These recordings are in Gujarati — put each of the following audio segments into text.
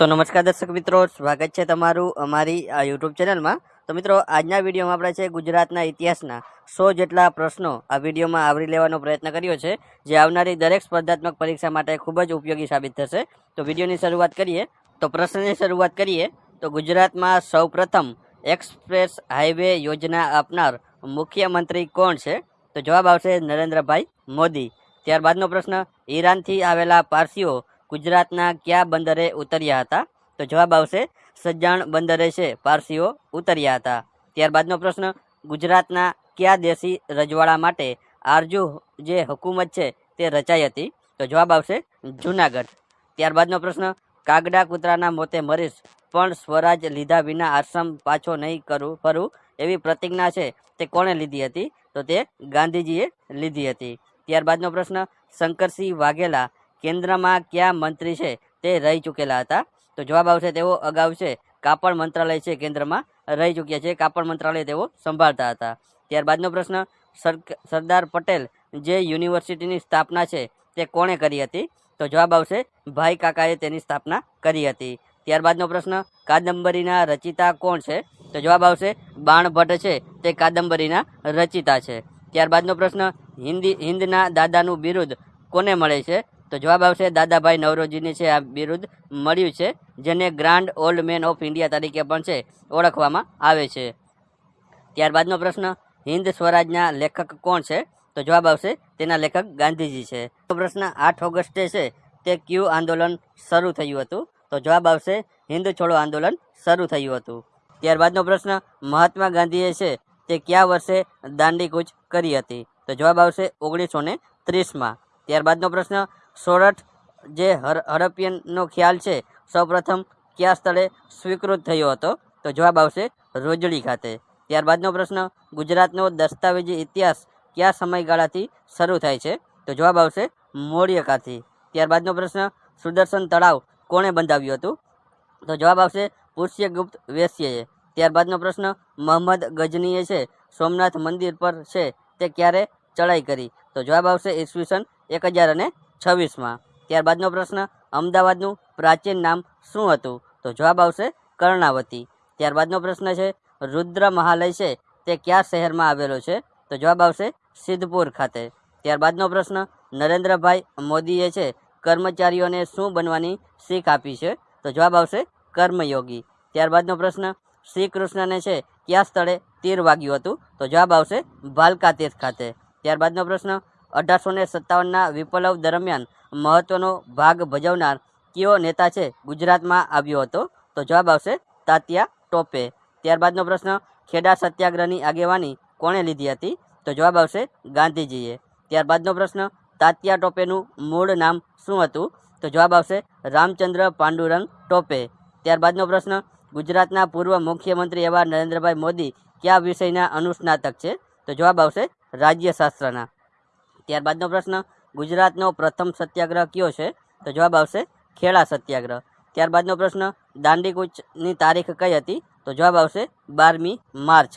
તો નમસ્કાર દર્શક મિત્રો, સ્વાગત છે તમારું અમારી આ યુટ્યુબ ચેનલમાં. તો મિત્રો, આજના વિડીયોમાં આપણે છે ગુજરાતના ઇતિહાસના સો જેટલા પ્રશ્નો આ વિડીયોમાં આવરી લેવાનો પ્રયત્ન કર્યો છે, જે આવનારી દરેક સ્પર્ધાત્મક પરીક્ષા માટે ખૂબ જ ઉપયોગી સાબિત થશે. તો વિડીયોની શરૂઆત કરીએ. તો પ્રશ્નની શરૂઆત કરીએ. તો ગુજરાતમાં સૌપ્રથમ એક્સપ્રેસ હાઈવે યોજના આપનાર મુખ્યમંત્રી કોણ છે? તો જવાબ આવશે નરેન્દ્રભાઈ મોદી. ત્યારબાદનો પ્રશ્ન, ઈરાનથી આવેલા પારસીઓ ગુજરાતના કયા બંદરે ઉતર્યા હતા? તો જવાબ આવશે, સજ્જાણ બંદરે છે, પારસીઓ ઉતર્યા હતા. ત્યારબાદનો પ્રશ્ન, ગુજરાતના કયા દેશી રજવાડા માટે આરજુ જે હુકુમત છે તે રચાઈ હતી? તો જવાબ આવશે, જુનાગઢ. ત્યારબાદનો પ્રશ્ન, કાગડા કૂતરાના મોતે મરીશ, પણ સ્વરાજ લીધા વિના આશ્રમ પાછો નહીં કરું, ફરું એવી પ્રતિજ્ઞા છે તે કોણે લીધી હતી? તો તે ગાંધીજીએ લીધી હતી. ત્યારબાદનો પ્રશ્ન, શંકરસિંહ વાઘેલા કેન્દ્રમાં કયા મંત્રી છે તે રહી ચૂકેલા હતા. તો જવાબ આવશે તેઓ અગાઉ છે. કાપડ મંત્રાલય છે કેન્દ્રમાં રહી ચૂક્યા છે. કાપડ મંત્રાલય તેઓ સંભાળતા હતા. ત્યારબાદનો પ્રશ્ન સરદાર પટેલ જે યુનિવર્સિટીની સ્થાપના છે તે કોણે કરી હતી? તો જવાબ આવશે, ભાઈ કાકાએ તેની સ્થાપના કરી હતી. ત્યારબાદનો પ્રશ્ન, કાદંબરીના રચિતા કોણ છે? તો જવાબ આવશે બાણભટ્ટ છે. તે કાદંબરીના રચિતા છે. ત્યારબાદનો પ્રશ્ન, હિન્દી, હિન્દના દાદાનું બિરુદ કોને મળે છે? તો જવાબ આવશે દાદાભાઈ નવરોજીને છે આ બિરુદ મળ્યું છે, જેને grand old man of India તરીકે પણ છે, ઓળખવામાં આવે છે. ત્યારબાદનો પ્રશ્ન, હિન્દ સ્વરાજના લેખક કોણ છે? તો જવાબ આવશે તેના લેખક ગાંધીજી છે. પ્રશ્ન, આઠ ઓગસ્ટે છે તે ક્યુ આંદોલન શરૂ થયું હતું? તો જવાબ આવશે, હિન્દ છોડો આંદોલન શરૂ થયું હતું. ત્યારબાદનો પ્રશ્ન, મહાત્મા ગાંધીએ છે તે કયા વર્ષે દાંડી કૂચ કરી હતી? તો જવાબ આવશે ઓગણીસો ને ત્રીસમાં. ત્યારબાદનો પ્રશ્ન સોરઠ, જે હર હડપ્પનનો ખ્યાલ છે, સૌપ્રથમ કયા સ્થળે સ્વીકૃત થયો હતો? તો જવાબ આવશે રોજડી ખાતે. ત્યારબાદનો પ્રશ્ન, ગુજરાતનો દસ્તાવેજી ઇતિહાસ કયા સમયગાળાથી શરૂ થાય છે? તો જવાબ આવશે મૌર્યકાથી ત્યારબાદનો પ્રશ્ન, સુદર્શન તળાવ કોણે બંધાવ્યું હતું? તો જવાબ આવશે પુષ્યગુપ્ત વેશ્યએ. ત્યારબાદનો પ્રશ્ન મોહમ્મદ ગજનીએ છે, સોમનાથ મંદિર પર છે તે ક્યારે ચડાઈ કરી? તો જવાબ આવશે ઈસવીસન એક હજાર અને છવ્વીસમાં. ત્યારબાદનો પ્રશ્ન, અમદાવાદનું પ્રાચીન નામ શું હતું? તો જવાબ આવશે કર્ણાવતી. ત્યારબાદનો પ્રશ્ન છે, રુદ્ર મહાલય છે, તે કયા શહેરમાં આવેલો છે? તો જવાબ આવશે સિદ્ધપુર ખાતે. ત્યારબાદનો પ્રશ્ન, નરેન્દ્રભાઈ મોદીએ છે, કર્મચારીઓને શું બનવાની શીખ આપી છે? તો જવાબ આવશે કર્મયોગી. ત્યારબાદનો પ્રશ્ન શ્રી કૃષ્ણને છે, કયા સ્થળે તીર વાગ્યું હતું? તો જવાબ આવશે ભાલકા તીર્થ ખાતે. ત્યારબાદનો પ્રશ્ન અઢારસો ને સત્તાવનના વિપ્લવ દરમિયાન મહત્વનો ભાગ ભજવનાર કયો નેતા છે ગુજરાતમાં આવ્યો હતો? તો જવાબ આવશે તાત્યા ટોપે. ત્યારબાદનો પ્રશ્ન, ખેડા સત્યાગ્રહની આગેવાની કોણે લીધી હતી? તો જવાબ આવશે ગાંધીજીએ. ત્યારબાદનો પ્રશ્ન, તાત્યા ટોપેનું મૂળ નામ શું હતું? તો જવાબ આવશે રામચંદ્ર પાંડુરંગ ટોપે. ત્યારબાદનો પ્રશ્ન, ગુજરાતના પૂર્વ મુખ્યમંત્રી એવા નરેન્દ્રભાઈ મોદી કયા વિષયના અનુસ્નાતક છે? તો જવાબ આવશે રાજ્યશાસ્ત્રના. ત્યારબાદનો પ્રશ્ન, ગુજરાતનો પ્રથમ સત્યાગ્રહ કયો છે? તો જવાબ આવશે, ખેડા સત્યાગ્રહ. ત્યારબાદનો પ્રશ્ન દાંડી કૂચની તારીખ કઈ હતી? તો જવાબ આવશે, બારમી માર્ચ.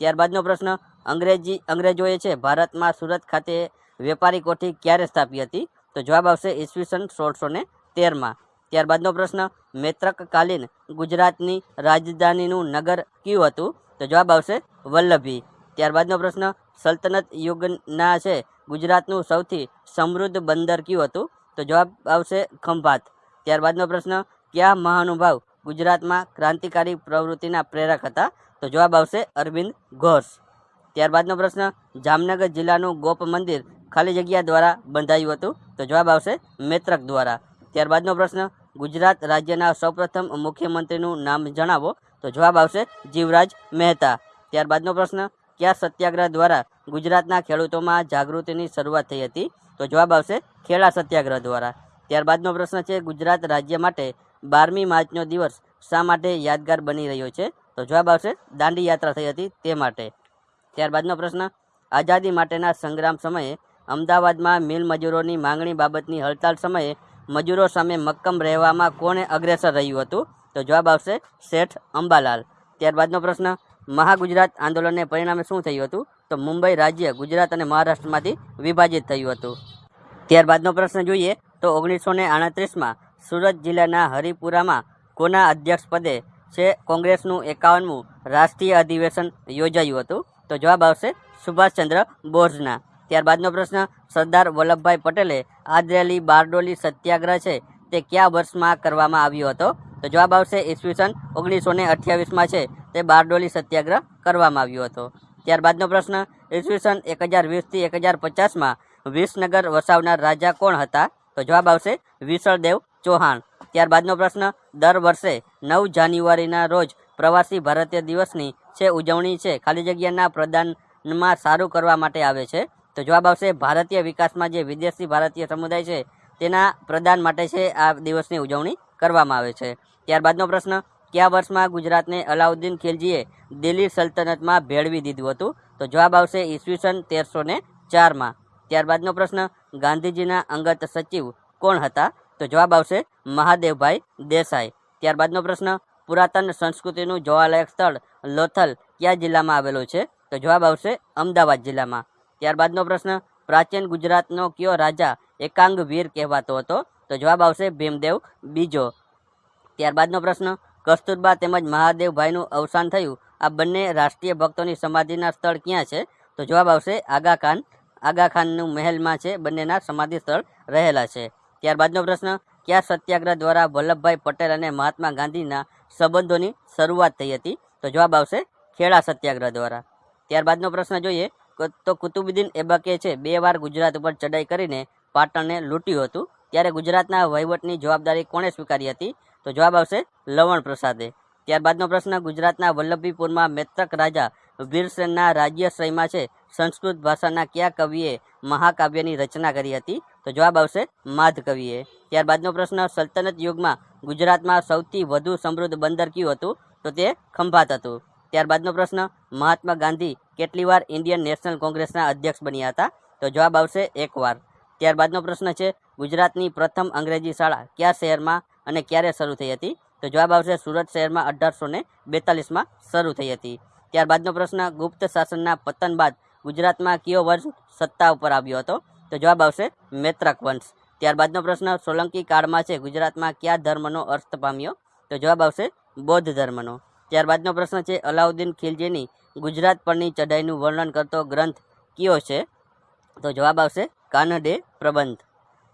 ત્યારબાદનો પ્રશ્ન, અંગ્રેજી, અંગ્રેજોએ છે, ભારતમાં સુરત ખાતે વેપારી કોઠી ક્યારે સ્થાપી હતી? તો જવાબ આવશે, ઈસવીસન સોળસો ને તેરમાં. ત્યારબાદનો પ્રશ્ન, મૈત્રકકાલીન ગુજરાતની રાજધાનીનું નગર કયું હતું? તો જવાબ આવશે, વલ્લભી. ત્યારબાદનો પ્રશ્ન, સલ્તનત યુગના છે. ગુજરાતનું સૌથી સમૃદ્ધ બંદર કયું હતું? તો જવાબ આવશે ખંભાત. ત્યારબાદનો પ્રશ્ન, કયા મહાનુભાવ ગુજરાતમાં ક્રાંતિકારી પ્રવૃત્તિના પ્રેરક હતા? તો જવાબ આવશે અરવિંદ ઘોષ. ત્યારબાદનો પ્રશ્ન, જામનગર જિલ્લાનું ગોપ મંદિર ખાલી જગ્યા દ્વારા બંધાયું હતું? તો જવાબ આવશે મૈત્રક દ્વારા. ત્યારબાદનો પ્રશ્ન, ગુજરાત રાજ્યના સૌપ્રથમ મુખ્યમંત્રીનું નામ જણાવો? તો જવાબ આવશે જીવરાજ મહેતા. ત્યારબાદનો પ્રશ્ન કયા સત્યાગ્રહ દ્વારા ગુજરાતના ખેડૂતોમાં જાગૃતિની શરૂઆત થઈ હતી? તો જવાબ આવશે ખેડા સત્યાગ્રહ દ્વારા. ત્યારબાદનો પ્રશ્ન છે, ગુજરાત રાજ્ય માટે બારમી માર્ચનો દિવસ શા માટે યાદગાર બની રહ્યો છે? તો જવાબ આવશે, દાંડી યાત્રા થઈ હતી તે માટે. ત્યારબાદનો પ્રશ્ન, આઝાદી માટેના સંગ્રામ સમયે અમદાવાદમાં મિલ મજૂરોની માંગણી બાબતની હડતાલ સમયે મજૂરો સામે મક્કમ રહેવામાં કોણે અગ્રેસર રહ્યું હતું? તો જવાબ આવશે, શેઠ અંબાલાલ. ત્યારબાદનો પ્રશ્ન મહાગુજરાત આંદોલનને પરિણામે શું થયું હતું? તો મુંબઈ રાજ્ય ગુજરાત અને મહારાષ્ટ્રમાંથી વિભાજિત થયું હતું. ત્યારબાદનો પ્રશ્ન જોઈએ તો ઓગણીસો ને આડત્રીસમાં સુરત જિલ્લાના હરિપુરામાં કોના અધ્યક્ષપદે છે કોંગ્રેસનું એકાવનમું રાષ્ટ્રીય અધિવેશન યોજાયું હતું? તો જવાબ આવશે સુભાષચંદ્ર બોઝના. ત્યારબાદનો પ્રશ્ન, સરદાર વલ્લભભાઈ પટેલે આદરેલી બારડોલી સત્યાગ્રહ છે તે કયા વર્ષમાં કરવામાં આવ્યો હતો? તો જવાબ આવશે ઈસવીસન ઓગણીસો ને અઠ્યાવીસમાં છે. તે બારડોલી સત્યાગ્રહ કરવામાં આવ્યો હતો. ત્યારબાદનો પ્રશ્ન, ઈસવીસન એક હજાર વીસથી એક હજાર પચાસમાં વિસનગર વસાવનાર રાજા કોણ હતા? તો જવાબ આવશે વિસળદેવ ચૌહાણ. ત્યારબાદનો પ્રશ્ન, દર વર્ષે નવ જાન્યુઆરીના રોજ પ્રવાસી ભારતીય દિવસની છે ઉજવણી છે ખાલી જગ્યાના પ્રદાનમાં સારું કરવા માટે આવે છે? તો જવાબ આવશે ભારતીય વિકાસમાં જે વિદેશી ભારતીય સમુદાય છે તેના પ્રદાન માટે છે આ દિવસની ઉજવણી. કરવામાં આવે છે. ત્યારબાદનો પ્રશ્ન, કયા વર્ષમાં ગુજરાતને અલાઉદ્દીન ખિલજીએ દિલ્હી સલ્તનતમાં ભેળવી દીધું હતું? તો જવાબ આવશે ઈસવીસન તેરસો ને ચારમાં. ત્યારબાદનો પ્રશ્ન, ગાંધીજીના અંગત સચિવ કોણ હતા? તો જવાબ આવશે મહાદેવભાઈ દેસાઈ. ત્યારબાદનો પ્રશ્ન, પુરાતન સંસ્કૃતિનું જોવાલાયક સ્થળ લોથલ કયા જિલ્લામાં આવેલું છે? તો જવાબ આવશે અમદાવાદ જિલ્લામાં. ત્યારબાદનો પ્રશ્ન, પ્રાચીન ગુજરાતનો કયો રાજા એકાંગ વીર કહેવાતો હતો? તો જવાબ આવશે ભીમદેવ બીજો. ત્યારબાદનો પ્રશ્ન, કસ્તુરબા તેમજ મહાદેવભાઈનું અવસાન થયું. આ બંને રાષ્ટ્રીય ભક્તોની સમાધિના સ્થળ ક્યાં છે? તો જવાબ આવશે આગા ખાન આગા ખાનનું મહેલમાં છે, બંનેના સમાધિ સ્થળ રહેલા છે. ત્યારબાદનો પ્રશ્ન, કયા સત્યાગ્રહ દ્વારા વલ્લભભાઈ પટેલ અને મહાત્મા ગાંધીના સંબંધોની શરૂઆત થઈ હતી? તો જવાબ આવશે ખેડા સત્યાગ્રહ દ્વારા. ત્યારબાદનો પ્રશ્ન જોઈએ તો કુતુબુદ્દીન એબકે છે, બે વાર ગુજરાત ઉપર ચડાઈ કરીને પાટણને લૂંટ્યું હતું. ત્યારે ગુજરાતના વહીવટની જવાબદારી કોણે સ્વીકારી હતી? તો જવાબ આવશે લવણ પ્રસાદે. ત્યારબાદનો પ્રશ્ન, ગુજરાતના વલ્લભીપુરમાં મેત્રક રાજા વીરસેનના રાજ્યશ્રયમાં છે. સંસ્કૃત ભાષાના કયા કવિએ મહાકાવ્યની રચના કરી હતી? તો જવાબ આવશે માધ કવિએ ત્યારબાદનો પ્રશ્ન, સલ્તનત યુગમાં ગુજરાતમાં સૌથી વધુ સમૃદ્ધ બંદર કયું હતું? તો તે ખંભાત હતું. ત્યારબાદનો પ્રશ્ન, મહાત્મા ગાંધી કેટલી વાર ઇન્ડિયન નેશનલ કોંગ્રેસના અધ્યક્ષ બન્યા હતા? તો જવાબ આવશે એકવાર. ત્યારબાદનો પ્રશ્ન છે ગુજરાતની પ્રથમ અંગ્રેજી શાળા કયા શહેરમાં અને ક્યારે શરૂ થઈ હતી? તો જવાબ આવશે સુરત શહેરમાં અઢારસો ને બેતાલીસમાં શરૂ થઈ હતી. ત્યારબાદનો પ્રશ્ન, ગુપ્ત શાસનના પતન બાદ ગુજરાતમાં કયો વંશ સત્તા ઉપર આવ્યો હતો? તો જવાબ આવશે મૈત્રક વંશ. ત્યારબાદનો પ્રશ્ન, સોલંકી કાળમાં છે ગુજરાતમાં કયા ધર્મનો અર્થ પામ્યો? તો જવાબ આવશે બૌદ્ધ ધર્મનો. ત્યારબાદનો પ્રશ્ન છે, અલાઉદ્દીન ખિલજીની ગુજરાત પરની ચઢાઈનું વર્ણન કરતો ગ્રંથ કયો છે? તો જવાબ આવશે કાનડે પ્રબંધ.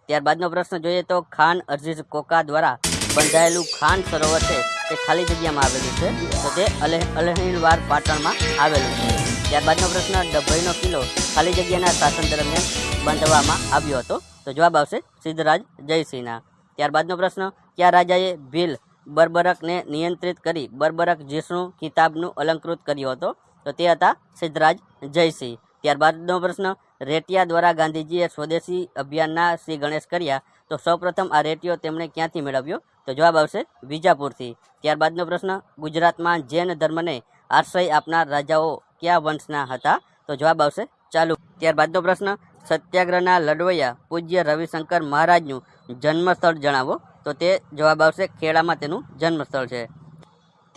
ત્યારબાદનો પ્રશ્ન જોઈએ તો ખાન અરજીઝ કોકા દ્વારા બંધાયેલું ખાન સરોવર છે તે ખાલી જગ્યામાં આવેલું છે, તો તે અલહ અલહીણવાર પાટણમાં આવેલું છે. ત્યારબાદનો પ્રશ્ન, ડભોઈનો કિલ્લો ખાલી જગ્યાના શાસન દરમિયાન બાંધવામાં આવ્યો હતો, તો જવાબ આવશે સિદ્ધરાજ જયસિંહના. ત્યારબાદનો પ્રશ્ન, કયા રાજાએ ભીલ બર્બરકને નિયંત્રિત કરી બર્બરક જીષ્ણુ ખિતાબનું અલંકૃત કર્યો હતો, તો તે હતા સિદ્ધરાજ જયસિંહ. ત્યારબાદનો પ્રશ્ન રેટિયા દ્વારા ગાંધીજીએ સ્વદેશી અભિયાનના શ્રી ગણેશ કર્યા તો સૌપ્રથમ આ રેટિયો તેમણે ક્યાંથી મેળવ્યો? તો જવાબ આવશે વિજાપુરથી. ત્યારબાદનો પ્રશ્ન, ગુજરાતમાં જૈન ધર્મને આશ્રય આપનાર રાજાઓ કયા વંશના હતા? તો જવાબ આવશે ચાલુ. ત્યારબાદનો પ્રશ્ન, સત્યાગ્રહના લડવૈયા પૂજ્ય રવિશંકર મહારાજનું જન્મસ્થળ જણાવો. તો તે જવાબ આવશે ખેડામાં તેનું જન્મસ્થળ છે.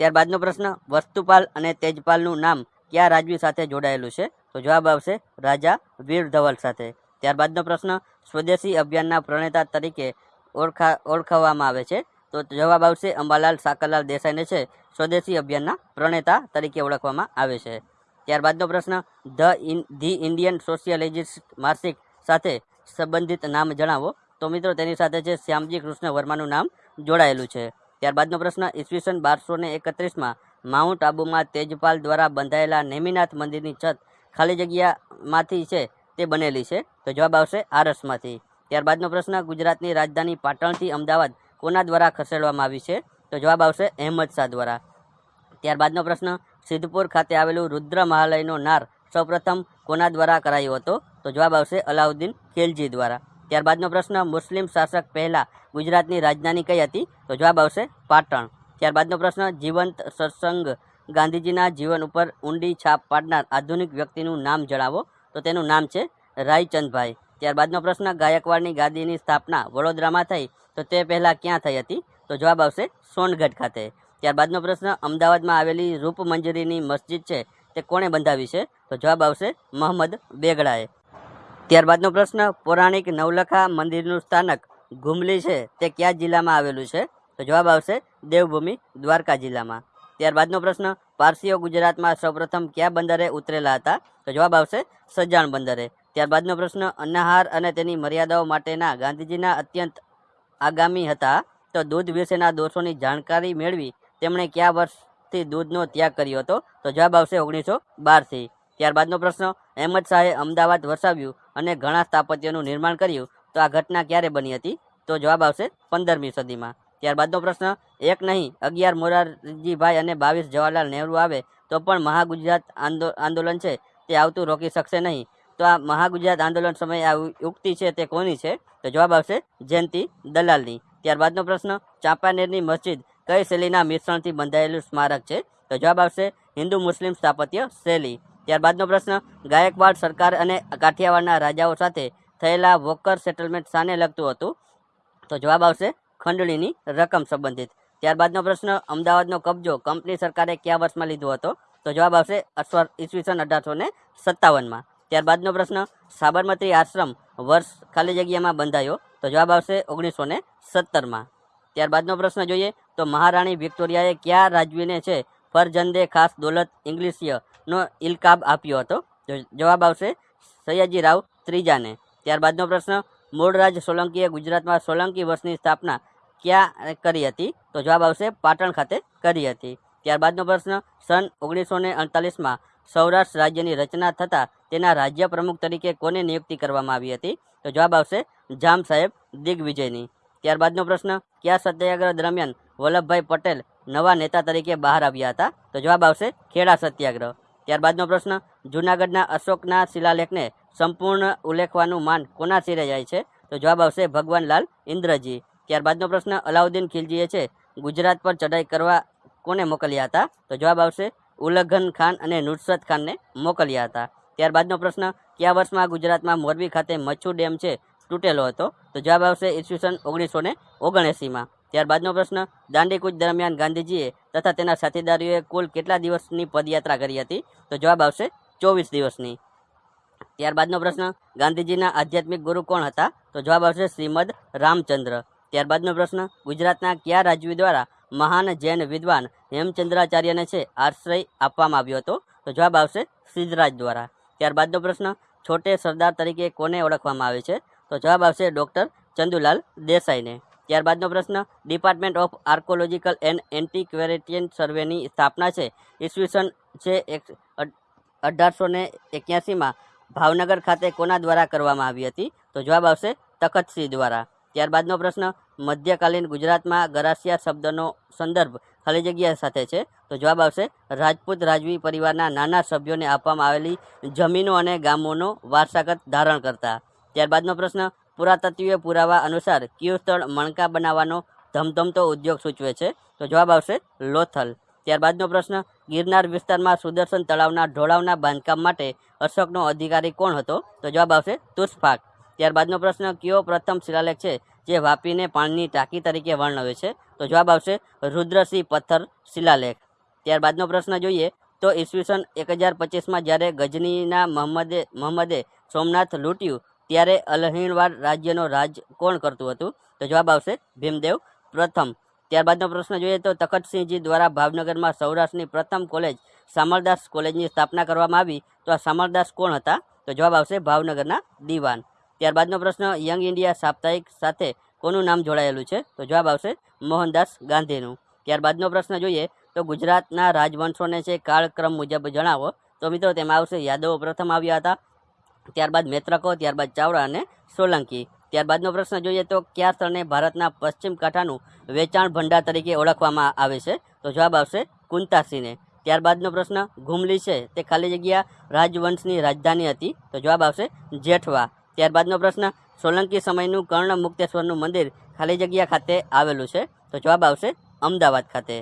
ત્યારબાદનો પ્રશ્ન, વસ્તુપાલ અને તેજપાલનું નામ કયા રાજવી સાથે જોડાયેલું છે? તો જવાબ આવશે રાજા વીર ધવલ સાથે. ત્યારબાદનો પ્રશ્ન, સ્વદેશી અભિયાનના પ્રણેતા તરીકે ઓળખા ઓળખાવવામાં આવે છે. તો જવાબ આવશે અંબાલાલ સાકરલાલ દેસાઈને છે. સ્વદેશી અભિયાનના પ્રણેતા તરીકે ઓળખવામાં આવે છે. ત્યારબાદનો પ્રશ્ન, the in, the Indian sociologist માસિક સાથે સંબંધિત નામ જણાવો. તો મિત્રો, તેની સાથે છે શ્યામજી કૃષ્ણ વર્માનું નામ જોડાયેલું છે. ત્યારબાદનો પ્રશ્ન, ઈસવીસન બારસો ને એકત્રીસમાં માઉન્ટ આબુમાં તેજપાલ દ્વારા બંધાયેલા નેમિનાથ મંદિરની છત ખાલી જગ્યામાંથી છે તે બનેલી છે. તો જવાબ આવશે આરસમાંથી. ત્યારબાદનો પ્રશ્ન, ગુજરાતની રાજધાની પાટણથી અમદાવાદ કોના દ્વારા ખસેડવામાં આવી છે? તો જવાબ આવશે અહેમદ શાહ દ્વારા. ત્યારબાદનો પ્રશ્ન, સિદ્ધપુર ખાતે આવેલું રુદ્ર મહાલયનો નાર સૌપ્રથમ કોના દ્વારા કરાયો હતો? તો જવાબ આવશે અલાઉદ્દીન ખિલજી દ્વારા. ત્યારબાદનો પ્રશ્ન, મુસ્લિમ શાસક પહેલાં ગુજરાતની રાજધાની કઈ હતી? તો જવાબ આવશે પાટણ. ત્યારબાદનો પ્રશ્ન, જીવંત સત્સંગ ગાંધીજીના જીવન ઉપર ઊંડી છાપ પાડનાર આધુનિક વ્યક્તિનું નામ જણાવો. તો તેનું નામ છે રાયચંદભાઈ. ત્યારબાદનો પ્રશ્ન, ગાયકવાડની ગાદીની સ્થાપના વડોદરામાં થઈ, તો તે પહેલાં ક્યાં થઈ હતી? તો જવાબ આવશે સોનગઢ ખાતે. ત્યારબાદનો પ્રશ્ન, અમદાવાદમાં આવેલી રૂપમંજરીની મસ્જિદ છે, તે કોણે બંધાવી છે? તો જવાબ આવશે મોહમ્મદ બેગડાએ. ત્યારબાદનો પ્રશ્ન, પૌરાણિક નવલખા મંદિરનું સ્થાનક ઘુમલી છે, તે કયા જિલ્લામાં આવેલું છે? તો જવાબ આવશે દેવભૂમિ દ્વારકા જિલ્લામાં. ત્યારબાદનો પ્રશ્ન, પારસીઓ ગુજરાતમાં સૌપ્રથમ કયા બંદરે ઉતરેલા હતા? તો જવાબ આવશે સજાણ બંદરે. ત્યારબાદનો પ્રશ્ન અનાહાર અને તેની મર્યાદાઓ માટેના ગાંધીજીના અત્યંત આગામી હતા, તો દૂધ વિશેના દોષોની જાણકારી મેળવી તેમણે કયા વર્ષથી દૂધનો ત્યાગ કર્યો હતો? તો જવાબ આવશે ઓગણીસો બારથી. ત્યારબાદનો પ્રશ્ન, અહેમદ શાહે અમદાવાદ વસાવ્યું અને ઘણા સ્થાપત્યોનું નિર્માણ કર્યું, તો આ ઘટના ક્યારે બની હતી? તો જવાબ આવશે, પંદરમી સદીમાં. ત્યારબાદનો પ્રશ્ન એક નહીં, અગિયાર મોરારજીભાઈ અને બાવીસ જવાહરલાલ નહેરુ આવે, તો પણ મહાગુજરાત આંદો, આંદોલન છે, તે આવતું રોકી શકશે નહીં. તો આ મહાગુજરાત આંદોલન સમયે આ ઉક્તિ છે તે કોની છે? તો જવાબ આવશે જયંતિ દલાલની. ત્યારબાદનો પ્રશ્ન, ચાંપાનેરની મસ્જિદ કઈ શૈલીના મિશ્રણથી બંધાયેલું સ્મારક છે? તો જવાબ આવશે હિન્દુ મુસ્લિમ સ્થાપત્ય શૈલી. ત્યારબાદનો પ્રશ્ન, ગાયકવાડ સરકાર અને કાઠિયાવાડના રાજાઓ સાથે થયેલા વોકર સેટલમેન્ટ સાને લગતું હતું? તો જવાબ આવશે ખંડણીની રકમ સંબંધિત. ત્યારબાદનો પ્રશ્ન, અમદાવાદનો કબજો કંપની સરકારે કયા વર્ષમાં લીધો હતો? તો જવાબ આવશે અશ્વર ઈસવીસન અઢારસો ને સત્તાવનમાં. ત્યારબાદનો પ્રશ્ન, સાબરમતી આશ્રમ વર્ષ ખાલી જગ્યામાં બંધાયો? તો જવાબ આવશે ઓગણીસો ને સત્તરમાં. ત્યારબાદનો પ્રશ્ન જોઈએ તો મહારાણી વિક્ટોરિયાએ કયા રાજવીને છે ફરજંદે ખાસ દોલત ઇંગ્લિશિયનો ઇલકાબ આપ્યો હતો? જવાબ આવશે સયાજી રાવ ત્રીજાને. ત્યારબાદનો પ્રશ્ન, મૂળરાજ સોલંકીએ ગુજરાતમાં સોલંકી વર્ષની સ્થાપના ક્યાં કરી હતી? તો જવાબ આવશે પાટણ ખાતે કરી હતી. ત્યારબાદનો પ્રશ્ન, સન ઓગણીસો ને અડતાલીસમાં સૌરાષ્ટ્ર રાજ્યની રચના થતાં તેના રાજ્ય પ્રમુખ તરીકે કોને નિયુક્તિ કરવામાં આવી હતી? તો જવાબ આવશે જામ સાહેબ દિગ્વિજયની. ત્યારબાદનો પ્રશ્ન, કયા સત્યાગ્રહ દરમિયાન વલ્લભભાઈ પટેલ નવા નેતા તરીકે બહાર આવ્યા હતા? તો જવાબ આવશે ખેડા સત્યાગ્રહ. ત્યારબાદનો પ્રશ્ન, જૂનાગઢના અશોકના શિલાલેખને સંપૂર્ણ ઉલ્લેખવાનું માન કોના શિરે જાય છે? તો જવાબ આવશે ભગવાનલાલ ઇન્દ્રજી. ત્યારબાદનો પ્રશ્ન અલાઉદ્દીન ખિલજીએ છે, ગુજરાત પર ચઢાઈ કરવા કોને મોકલ્યા હતા? તો જવાબ આવશે, ઉલ્લઘન ખાન અને નુસરત ખાનને મોકલ્યા હતા. ત્યારબાદનો પ્રશ્ન, કયા વર્ષમાં ગુજરાતમાં મોરબી ખાતે મચ્છુ ડેમ છે તૂટેલો હતો? તો જવાબ આવશે, ઈસવીસન ઓગણીસો ને ઓગણએંસીમાં. ત્યારબાદનો પ્રશ્ન, દાંડીકૂચ દરમિયાન ગાંધીજીએ તથા તેના સાથીદારીઓએ કુલ કેટલા દિવસની પદયાત્રા કરી હતી? તો જવાબ આવશે, ચોવીસ દિવસની. ત્યારબાદનો પ્રશ્ન, ગાંધીજીના આધ્યાત્મિક ગુરુ કોણ હતા? તો જવાબ આવશે, શ્રીમદ રામચંદ્ર. ત્યારબાદનો પ્રશ્ન, ગુજરાતના કયા રાજવી દ્વારા મહાન જૈન વિદ્વાન હેમચંદ્રાચાર્યને છે આશ્રય આપવામાં આવ્યો હતો? તો જવાબ આવશે સિદ્ધરાજ દ્વારા. ત્યારબાદનો પ્રશ્ન, છોટે સરદાર તરીકે કોને ઓળખવામાં આવે છે? તો જવાબ આવશે ડૉક્ટર ચંદુલાલ દેસાઈને. ત્યારબાદનો પ્રશ્ન, department of archaeological and antiquarian સર્વેની સ્થાપના છે. ઈસવીસન છે એક અઢારસો ને એક્યાસીમાં ભાવનગર ખાતે કોના દ્વારા કરવામાં આવી હતી? તો જવાબ આવશે તખતસિંહ દ્વારા. ત્યારબાદનો પ્રશ્ન, મધ્યકાલીન ગુજરાતમાં ગરાસિયા શબ્દનો સંદર્ભ ખાલી જગ્યા સાથે છે? તો જવાબ આવશે, રાજપૂત રાજવી પરિવારના નાના સભ્યોને આપવામાં આવેલી જમીનો અને ગામોનો વારસાગત ધારણ કરતા. ત્યારબાદનો પ્રશ્ન પુરાતત્વીય પુરાવા અનુસાર કયું સ્થળ મણકા બનાવવાનો ધમધમતો ઉદ્યોગ સૂચવે છે? તો જવાબ આવશે, લોથલ. ત્યારબાદનો પ્રશ્ન, ગિરનાર વિસ્તારમાં સુદર્શન તળાવના ઢોળાવના બાંધકામ માટે અશોકનો અધિકારી કોણ હતો? તો જવાબ આવશે, તુષ્ફાક. ત્યારબાદનો પ્રશ્ન, કયો પ્રથમ શિલાલેખ છે જે વાપીને પાણીની ટાંકી તરીકે વર્ણવે છે? તો જવાબ આવશે, રુદ્રસિંહ પથ્થર શિલાલેખ. ત્યારબાદનો પ્રશ્ન જોઈએ, તો ઈસવીસન એક હજાર પચીસમાં જ્યારે ગજનીના મહમ્મદે મહમ્મદે સોમનાથ લૂંટ્યું, ત્યારે અલહીણવાડ રાજ્યનો રાજ કોણ કરતું હતું? તો જવાબ આવશે, ભીમદેવ પ્રથમ. ત્યારબાદનો પ્રશ્ન જોઈએ, તો તખતસિંહજી દ્વારા ભાવનગરમાં સૌરાષ્ટ્રની પ્રથમ કોલેજ સામરદાસ કોલેજની સ્થાપના કરવામાં આવી. તો આ સામરદાસ કોણ હતા? તો જવાબ આવશે, ભાવનગરના દિવાન. ત્યારબાદનો પ્રશ્ન, યંગ ઇન્ડિયા સાપ્તાહિક સાથે કોનું નામ જોડાયેલું છે? તો જવાબ આવશે મોહનદાસ ગાંધીનું. ત્યારબાદનો પ્રશ્ન જોઈએ, તો ગુજરાતના રાજવંશોને છે કાળક્રમ મુજબ જણાવો. તો મિત્રો, તેમાં આવશે યાદવો પ્રથમ આવ્યા હતા, ત્યારબાદ મૈત્રકો, ત્યારબાદ ચાવડા અને સોલંકી. ત્યારબાદનો પ્રશ્ન જોઈએ, તો કયા સ્થળને ભારતના પશ્ચિમ કાંઠાનું વેચાણ ભંડાર તરીકે ઓળખવામાં આવે છે? તો જવાબ આવશે કુંતાસીને. ત્યારબાદનો પ્રશ્ન, ઘુમલી છે, તે ખાલી જગ્યા રાજવંશની રાજધાની હતી. તો જવાબ આવશે જેઠવા. ત્યારબાદનો પ્રશ્ન, સોલંકી સમયનું કર્ણ મુક્તેશ્વરનું મંદિર ખાલી જગ્યા ખાતે આવેલું છે? તો જવાબ આવશે અમદાવાદ ખાતે.